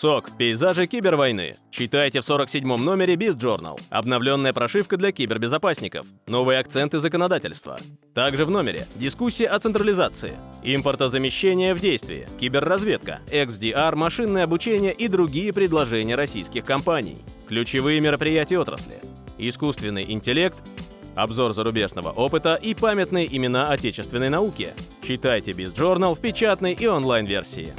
СОК. Пейзажи кибервойны. Читайте в 47-м номере Biz Journal. Обновленная прошивка для кибербезопасников. Новые акценты законодательства. Также в номере дискуссия о централизации, импортозамещение в действии, киберразведка, XDR, машинное обучение и другие предложения российских компаний. Ключевые мероприятия отрасли. Искусственный интеллект, обзор зарубежного опыта и памятные имена отечественной науки. Читайте Biz Journal в печатной и онлайн-версии.